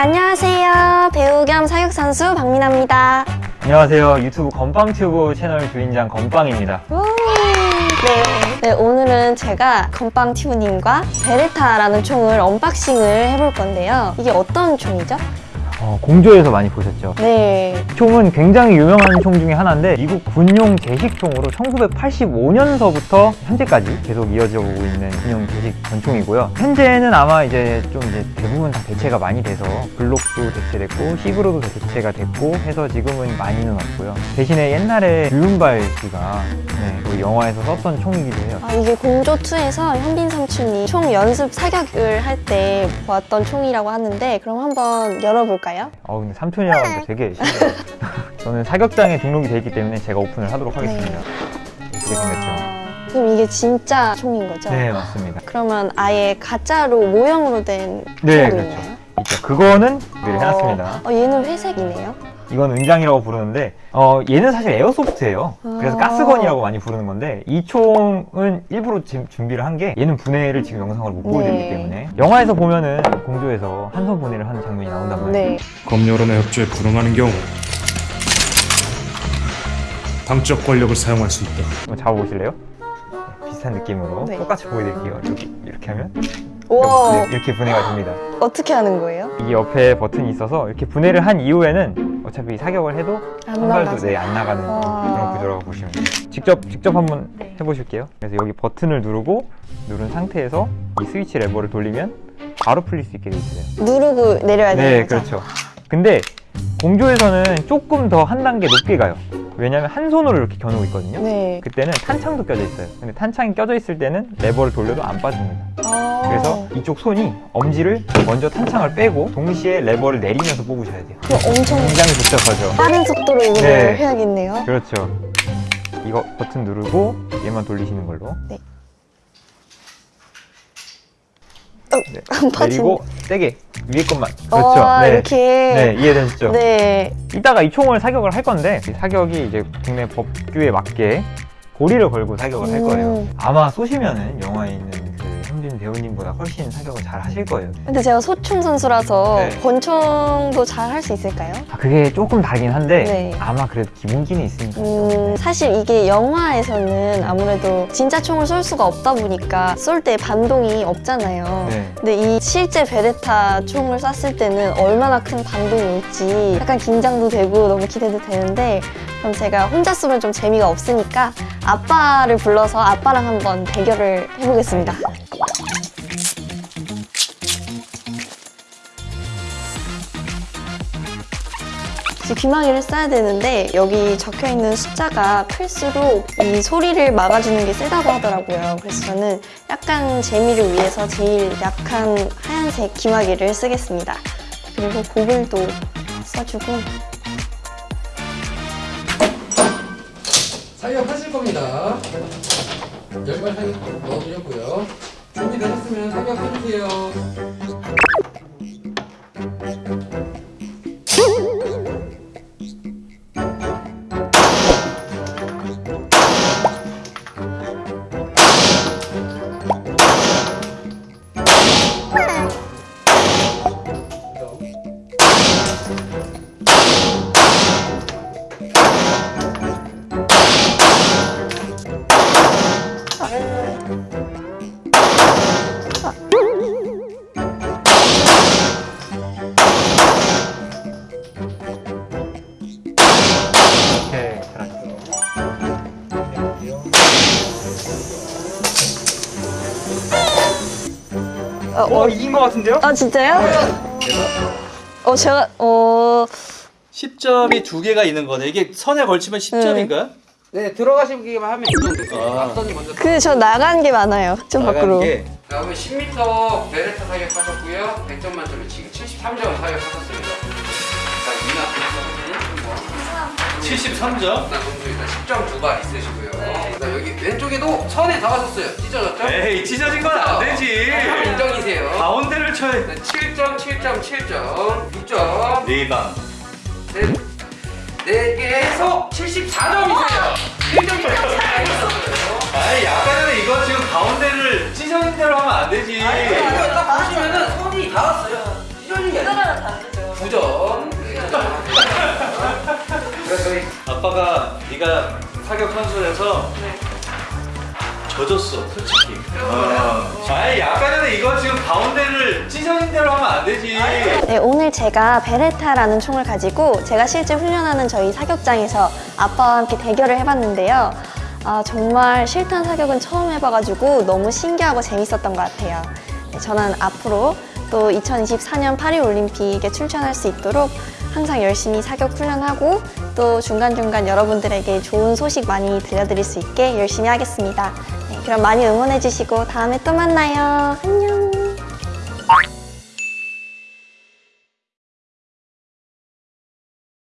안녕하세요. 배우 겸 사격 선수 박민아입니다. 안녕하세요. 유튜브 건빵튜브 채널 주인장 건빵입니다. 우! 네. 네, 오늘은 제가 건빵 튜브님과 베레타라는 총을 unboxing을 해볼 건데요. 이게 어떤 총이죠? 어, 공조에서 많이 보셨죠? 네. 총은 굉장히 유명한 총 중에 하나인데 미국 군용 제식총으로 1985년서부터 현재까지 계속 이어져 오고 있는 군용 제식 권총이고요. 현재는 아마 이제 좀 이제 대부분 다 대체가 많이 돼서 블록도 대체됐고 시그로도 대체가 됐고 해서 지금은 많이는 없고요. 대신에 옛날에 유윤발 씨가 네, 그 영화에서 썼던 총이기도 해요. 아, 이게 공조2에서 현빈 삼촌이 총 연습 사격을 할 때 보았던 총이라고 하는데 그럼 한번 열어볼까요? 어 근데 삼촌이라고 하니까 되게 신기해요. 저는 사격장에 등록이 돼 있기 때문에 제가 오픈을 하도록 하겠습니다. 이렇게 생겼죠. 와, 그럼 이게 진짜 총인 거죠? 네 맞습니다. 그러면 아예 가짜로 모형으로 된 네 총도 그렇죠. 있나요? 있죠. 그거는 준비를 해놨습니다. 어, 얘는 회색이네요. 이건 은장이라고 부르는데 어, 얘는 사실 에어소프트예요. 그래서 아. 가스건이라고 많이 부르는 건데 이 총은 일부러 준비를 한 게 얘는 분해를 지금 영상으로 못 보여드리기 네. 때문에 영화에서 보면은 공조에서 한손 분해를 하는 장면이 나온단 말이에요. 네. 검열원의 협조에 불응하는 경우 당적 권력을 사용할 수 있다. 한번 잡아보실래요? 네, 비슷한 느낌으로 네. 똑같이 보여드릴게요. 이렇게, 이렇게 하면 이렇게, 이렇게 분해가 됩니다. 어떻게 하는 거예요? 이 옆에 버튼이 있어서 이렇게 분해를 한 이후에는 어차피 사격을 해도 안한 발도. 네, 안 나가는 와. 그런 구조라고 보시면 돼요. 직접 직접 한번 네. 해보실게요. 그래서 여기 버튼을 누르고 누른 상태에서 이 스위치 레버를 돌리면 바로 풀릴 수 있게 되어 있어요. 누르고 내려야 되는 네, 거죠? 그렇죠. 근데 공조에서는 조금 더 한 단계 높게 가요. 왜냐하면 한 손으로 이렇게 겨누고 있거든요. 네. 그때는 탄창도 껴져 있어요. 근데 탄창이 껴져 있을 때는 레버를 돌려도 안 빠집니다. 아. 그래서 이쪽 손이 엄지를 먼저 탄창을 빼고 동시에 레버를 내리면서 뽑으셔야 돼요. 엄청 굉장히 복잡하죠. 빠른 속도로 이걸 네. 해야겠네요. 그렇죠. 이거 버튼 누르고 얘만 돌리시는 걸로. 네. 어, 네. 안 빠지네. 내리고 세게 위에 것만. 그렇죠. 와, 네. 이렇게. 네, 이해되시죠? 네. 이따가 이 총을 사격을 할 건데 이 사격이 이제 국내 법규에 맞게 고리를 걸고 사격을 할 거예요. 음. 아마 쏘시면은 영화에 있는 그 현빈 배우님보다 훨씬 사격을 잘 하실 거예요. 근데 제가 소총 선수라서 네. 권총도 잘 할 수 있을까요? 아, 그게 조금 다르긴 한데 네. 아마 그래도 기본기는 있으니까. 음, 사실 이게 영화에서는 아무래도 진짜 총을 쏠 수가 없다 보니까 쏠 때 반동이 없잖아요. 네. 근데 이 실제 베레타 총을 쐈을 때는 얼마나 큰 반동이 올지 약간 긴장도 되고 너무 기대도 되는데 그럼 제가 혼자 쏘면 좀 재미가 없으니까 아빠를 불러서 아빠랑 한번 대결을 해보겠습니다. 귀마개를 써야 되는데 여기 적혀 있는 숫자가 클수록 이 소리를 막아주는 게 세다고 하더라고요. 그래서 저는 약간 재미를 위해서 제일 약한 하얀색 귀마개를 쓰겠습니다. 그리고 고글도 써주고 사격하실 겁니다. 열발 넣어드렸고요. 준비되셨으면 사격해주세요. 어, 어, 어, 이긴 것 같은데요? 아 진짜요? 어 제가 어 10점이 두 개가 있는 거네. 이게 선에 걸치면 10점인가요? 네, 들어가시기만 하면 이 정도 돼요. 아. 앞선이 먼저 그 저 나간 게 많아요. 좀 밖으로. 게 다음에 10m 베레타 사격하셨고요. 100점 만점에 지금 73점 사격하셨습니다. 자, 이나 선수는 73점. 나 선수 일단 10점 두발 있으시고요. 자, 여기 왼쪽에도 선에 닿아섰어요. 찢어졌죠? 에이 찢어진 건 안 되지. 자, 인정이세요. 가운데를 쳐야 네, 7점, 7점, 7점, 6점, 네방 넷, 네 개에서 74점이세요. 1점이 있었어요. 아빠가 네가 사격 선수라서 져줬어 솔직히 어. 아니 아까 전에 이거 지금 가운데를 찢어진 대로 하면 안 되지 네, 오늘 제가 베레타라는 총을 가지고 제가 실제 훈련하는 저희 사격장에서 아빠와 함께 대결을 해봤는데요. 아, 정말 실탄 사격은 처음 해봐가지고 너무 신기하고 재밌었던 것 같아요. 네, 저는 앞으로 또 2024년 파리올림픽에 출전할 수 있도록 항상 열심히 사격 훈련하고 또 중간중간 여러분들에게 좋은 소식 많이 들려드릴 수 있게 열심히 하겠습니다. 네, 그럼 많이 응원해주시고 다음에 또 만나요. 안녕.